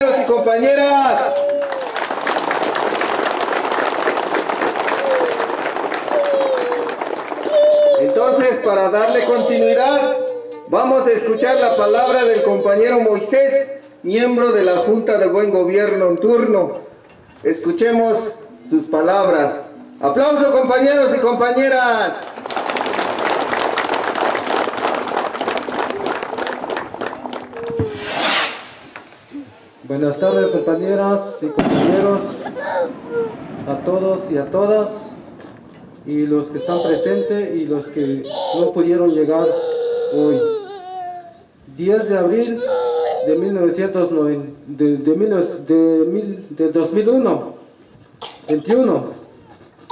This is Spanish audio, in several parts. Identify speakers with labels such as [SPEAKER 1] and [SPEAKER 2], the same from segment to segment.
[SPEAKER 1] y compañeras. Entonces, para darle continuidad, vamos a escuchar la palabra del compañero Moisés, miembro de la Junta de Buen Gobierno en turno. Escuchemos sus palabras. Aplauso compañeros y compañeras.
[SPEAKER 2] Buenas tardes compañeras y compañeros, a todos y a todas, y los que están presentes y los que no pudieron llegar hoy. 10 de abril de, 1990, de, de, de 2001, 21.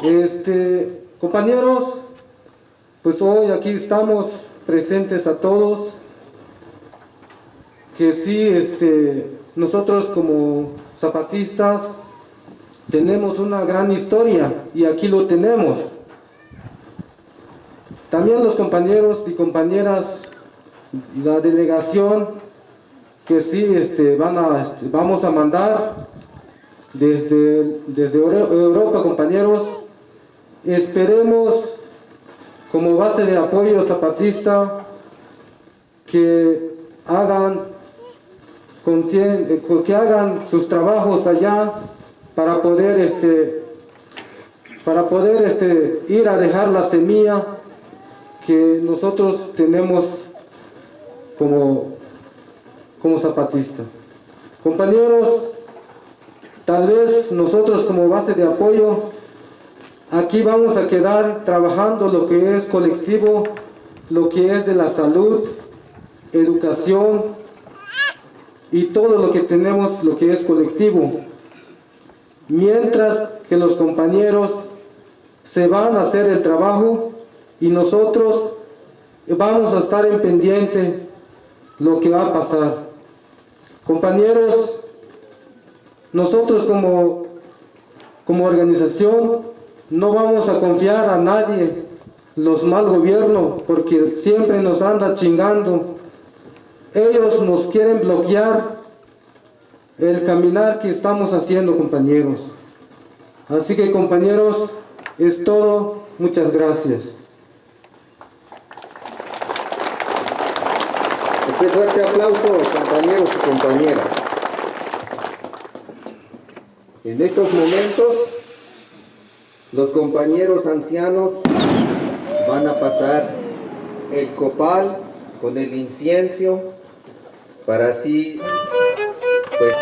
[SPEAKER 2] Este, compañeros, pues hoy aquí estamos presentes a todos, que sí, este, nosotros como zapatistas tenemos una gran historia y aquí lo tenemos. También los compañeros y compañeras, la delegación que sí este, van a, este, vamos a mandar desde, desde Europa, compañeros, esperemos como base de apoyo zapatista que hagan que hagan sus trabajos allá para poder este para poder este ir a dejar la semilla que nosotros tenemos como como zapatista. Compañeros tal vez nosotros como base de apoyo aquí vamos a quedar trabajando lo que es colectivo lo que es de la salud educación y todo lo que tenemos, lo que es colectivo. Mientras que los compañeros se van a hacer el trabajo y nosotros vamos a estar en pendiente lo que va a pasar. Compañeros, nosotros como, como organización no vamos a confiar a nadie los mal gobierno porque siempre nos anda chingando ellos nos quieren bloquear el caminar que estamos haciendo, compañeros. Así que, compañeros, es todo. Muchas gracias.
[SPEAKER 1] Este fuerte aplauso, compañeros y compañeras. En estos momentos, los compañeros ancianos van a pasar el copal con el incienso para así pues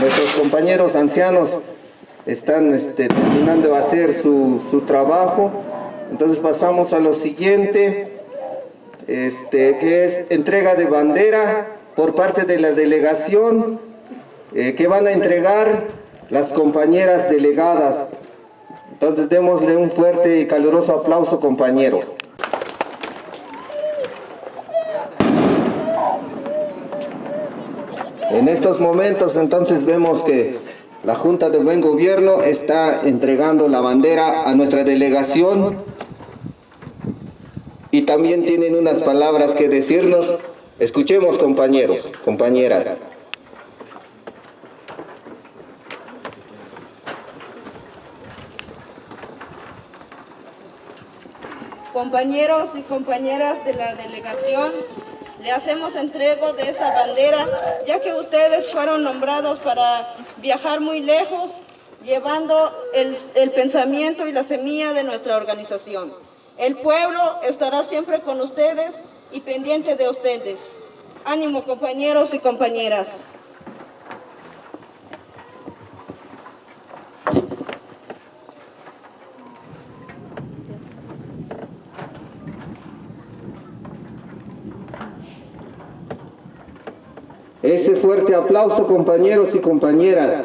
[SPEAKER 1] nuestros compañeros ancianos están este, terminando de hacer su, su trabajo. Entonces pasamos a lo siguiente, este, que es entrega de bandera por parte de la delegación eh, que van a entregar las compañeras delegadas. Entonces démosle un fuerte y caluroso aplauso compañeros. En estos momentos entonces vemos que la Junta de Buen Gobierno está entregando la bandera a nuestra delegación y también tienen unas palabras que decirnos. Escuchemos compañeros, compañeras.
[SPEAKER 3] Compañeros y compañeras de la delegación, hacemos entrego de esta bandera, ya que ustedes fueron nombrados para viajar muy lejos, llevando el, el pensamiento y la semilla de nuestra organización. El pueblo estará siempre con ustedes y pendiente de ustedes. Ánimo compañeros y compañeras.
[SPEAKER 1] Ese fuerte aplauso compañeros y compañeras